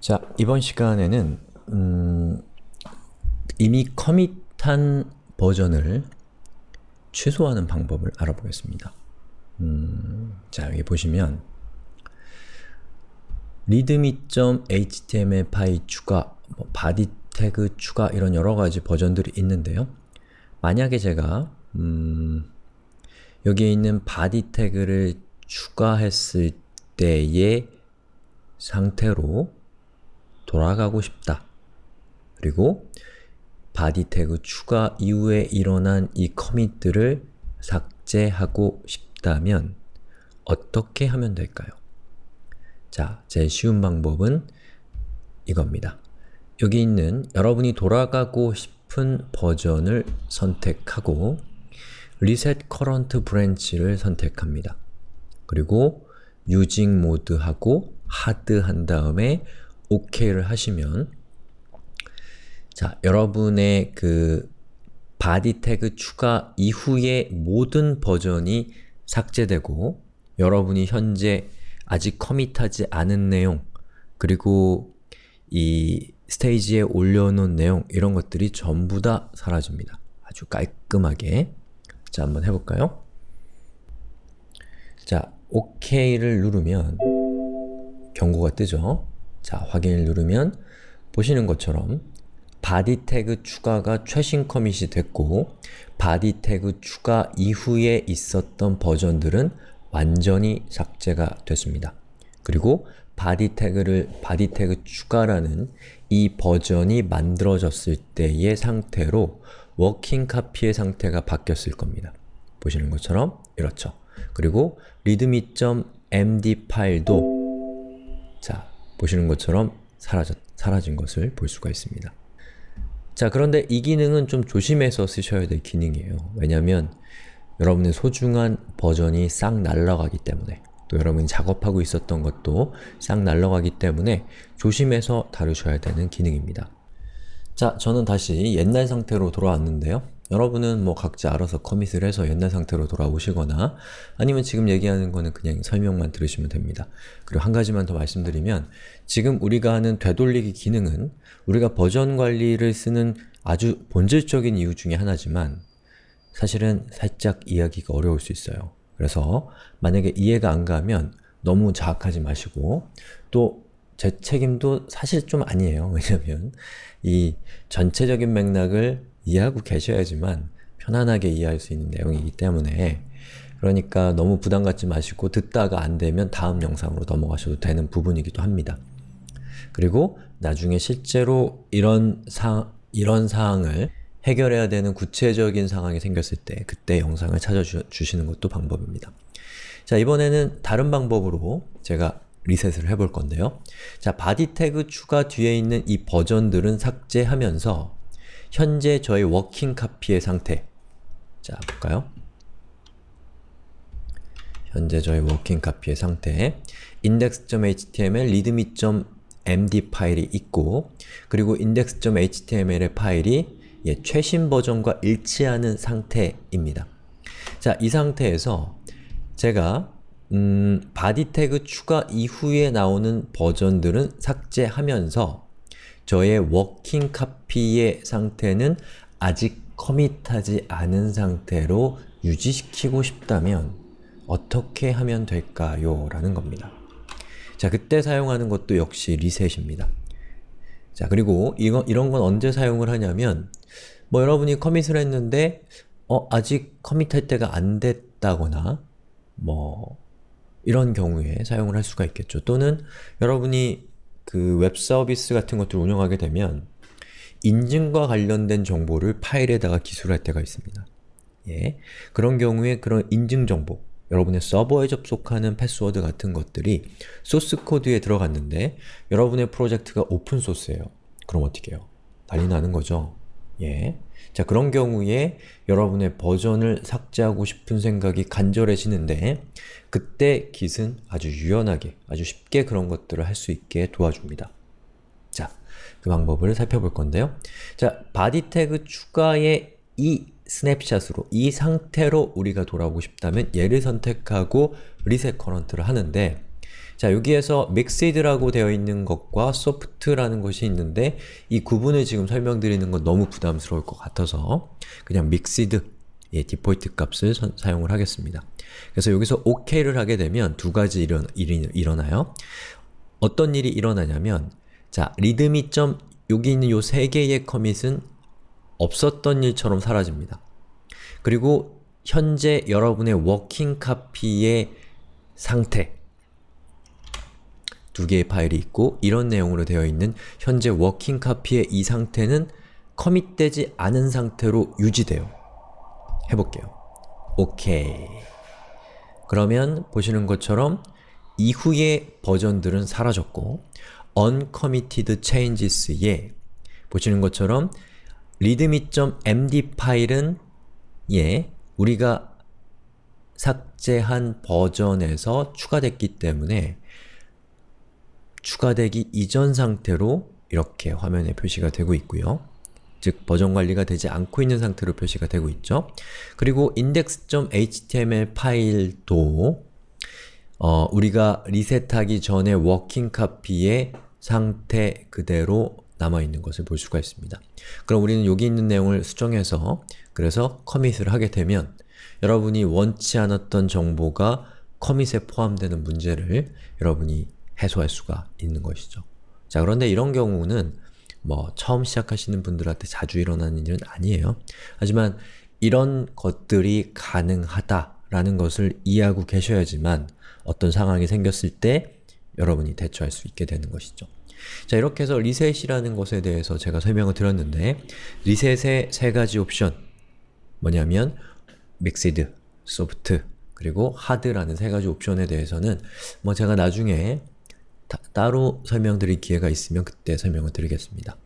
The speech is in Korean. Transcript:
자, 이번 시간에는 음, 이미 커밋한 버전을 취소하는 방법을 알아보겠습니다. 음, 자, 여기 보시면 readme.html 파일 추가, 뭐 body 태그 추가 이런 여러가지 버전들이 있는데요. 만약에 제가 음, 여기에 있는 body 태그를 추가했을 때의 상태로 돌아가고 싶다. 그리고 body 태그 추가 이후에 일어난 이 커밋들을 삭제하고 싶다면 어떻게 하면 될까요? 자, 제일 쉬운 방법은 이겁니다. 여기 있는 여러분이 돌아가고 싶은 버전을 선택하고 Reset Current Branch를 선택합니다. 그리고 Using 모드하고 Hard 한 다음에 OK를 하시면 자, 여러분의 그 body 태그 추가 이후의 모든 버전이 삭제되고 여러분이 현재 아직 커밋하지 않은 내용 그리고 이 스테이지에 올려놓은 내용 이런 것들이 전부 다 사라집니다. 아주 깔끔하게 자, 한번 해볼까요? 자, OK를 누르면 경고가 뜨죠? 자, 확인을 누르면 보시는 것처럼 body 태그 추가가 최신 커밋이 됐고 body 태그 추가 이후에 있었던 버전들은 완전히 삭제가 됐습니다. 그리고 body 태그를 body 태그 추가라는 이 버전이 만들어졌을 때의 상태로 working copy의 상태가 바뀌었을 겁니다. 보시는 것처럼 이렇죠. 그리고 readme.md 파일도 자, 보시는 것처럼 사라졌, 사라진 것을 볼 수가 있습니다. 자, 그런데 이 기능은 좀 조심해서 쓰셔야 될 기능이에요. 왜냐면 여러분의 소중한 버전이 싹 날아가기 때문에 또 여러분이 작업하고 있었던 것도 싹 날아가기 때문에 조심해서 다루셔야 되는 기능입니다. 자, 저는 다시 옛날 상태로 돌아왔는데요. 여러분은 뭐 각자 알아서 커밋을 해서 옛날 상태로 돌아오시거나 아니면 지금 얘기하는 거는 그냥 설명만 들으시면 됩니다. 그리고 한 가지만 더 말씀드리면 지금 우리가 하는 되돌리기 기능은 우리가 버전 관리를 쓰는 아주 본질적인 이유 중에 하나지만 사실은 살짝 이해하기가 어려울 수 있어요. 그래서 만약에 이해가 안 가면 너무 자학하지 마시고 또 제 책임도 사실 좀 아니에요. 왜냐면 이 전체적인 맥락을 이해하고 계셔야지만 편안하게 이해할 수 있는 내용이기 때문에 그러니까 너무 부담 갖지 마시고 듣다가 안 되면 다음 영상으로 넘어가셔도 되는 부분이기도 합니다. 그리고 나중에 실제로 이런 사, 이런 사항을 해결해야 되는 구체적인 상황이 생겼을 때 그때 영상을 찾아주시는 것도 방법입니다. 자 이번에는 다른 방법으로 제가 리셋을 해볼 건데요. 자, body 태그 추가 뒤에 있는 이 버전들은 삭제하면서 현재 저의 working copy의 상태 자, 볼까요? 현재 저의 워킹 카피의 상태 index.html, readme.md 파일이 있고 그리고 index.html의 파일이 예, 최신 버전과 일치하는 상태입니다. 자, 이 상태에서 제가 음, body 태그 추가 이후에 나오는 버전들은 삭제하면서 저의 working copy의 상태는 아직 commit하지 않은 상태로 유지시키고 싶다면 어떻게 하면 될까요? 라는 겁니다. 자, 그때 사용하는 것도 역시 리셋입니다. 자, 그리고 이거, 이런 건 언제 사용을 하냐면 뭐 여러분이 commit을 했는데 어, 아직 commit할 때가 안 됐다거나 뭐 이런 경우에 사용을 할 수가 있겠죠. 또는 여러분이 그 웹 서비스 같은 것들을 운영하게 되면 인증과 관련된 정보를 파일에다가 기술할 때가 있습니다. 예. 그런 경우에 그런 인증 정보, 여러분의 서버에 접속하는 패스워드 같은 것들이 소스 코드에 들어갔는데 여러분의 프로젝트가 오픈 소스예요. 그럼 어떻게 해요? 난리 나는 거죠. 예. 자, 그런 경우에 여러분의 버전을 삭제하고 싶은 생각이 간절해지는데 그때 Git은 아주 유연하게, 아주 쉽게 그런 것들을 할 수 있게 도와줍니다. 자, 그 방법을 살펴볼 건데요. 자, body 태그 추가의 이 snapshot으로, 이 상태로 우리가 돌아오고 싶다면 얘를 선택하고 reset current를 하는데 자, 여기에서 mixed라고 되어 있는 것과 soft라는 것이 있는데 이 구분을 지금 설명드리는 건 너무 부담스러울 것 같아서 그냥 mixed 예, 디폴트 값을 선, 사용을 하겠습니다. 그래서 여기서 OK를 하게 되면 두 가지 일어, 일이 일어나요. 어떤 일이 일어나냐면 자, readme 점 여기 있는 요 세 개의 commit은 없었던 일처럼 사라집니다. 그리고 현재 여러분의 working copy의 상태 두 개의 파일이 있고 이런 내용으로 되어 있는 현재 working copy의 이 상태는 commit되지 않은 상태로 유지돼요. 해볼게요. 오케이. 그러면 보시는 것처럼 이후의 버전들은 사라졌고 uncommitted changes에 보시는 것처럼 readme.md 파일은 예, 우리가 삭제한 버전에서 추가됐기 때문에 추가되기 이전 상태로 이렇게 화면에 표시가 되고 있고요. 즉 버전 관리가 되지 않고 있는 상태로 표시가 되고 있죠. 그리고 index.html 파일도 어, 우리가 리셋하기 전에 working copy의 상태 그대로 남아있는 것을 볼 수가 있습니다. 그럼 우리는 여기 있는 내용을 수정해서 그래서 커밋을 하게 되면 여러분이 원치 않았던 정보가 커밋에 포함되는 문제를 여러분이 해소할 수가 있는 것이죠. 자 그런데 이런 경우는 뭐 처음 시작하시는 분들한테 자주 일어나는 일은 아니에요. 하지만 이런 것들이 가능하다라는 것을 이해하고 계셔야지만 어떤 상황이 생겼을 때 여러분이 대처할 수 있게 되는 것이죠. 자 이렇게 해서 리셋이라는 것에 대해서 제가 설명을 드렸는데 리셋의 세 가지 옵션 뭐냐면 믹시드, 소프트, 그리고 하드라는 세 가지 옵션에 대해서는 뭐 제가 나중에 따로 설명드릴 기회가 있으면 그때 설명을 드리겠습니다.